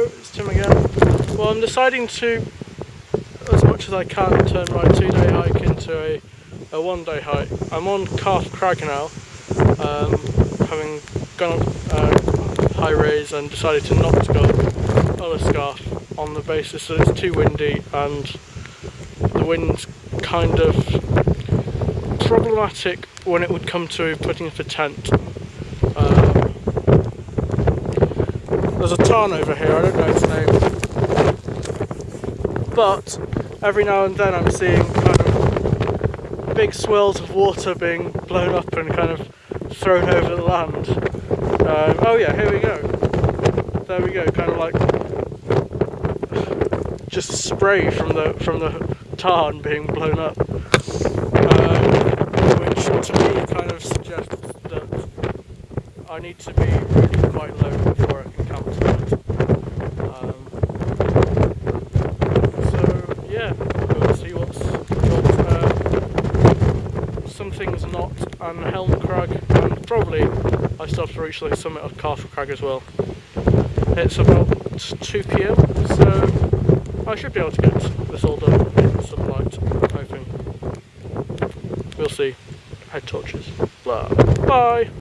It's Tim again. Well, I'm deciding to, as much as I can, turn my two-day hike into a, a one-day hike. I'm on Calf Crag now, um, having gone up uh, High Raise and decided to not go up Scarf on the basis that it's too windy and the wind's kind of problematic when it would come to putting up a tent. Um, there's a tarn over here, I don't know its name. But every now and then I'm seeing kind of big swirls of water being blown up and kind of thrown over the land. Um, oh yeah, here we go. There we go, kind of like just spray from the from the tarn being blown up. Um, which to me kind of suggests that I need to be really quite low before I can camp tonight. Um, so yeah, we'll see what's what uh, some things not and Helm Crag and probably I still have to reach the summit of Castle Crag as well. It's about 2pm so I should be able to get this all done in some light, I'm hoping. We'll see. Head torches. Blah. Bye!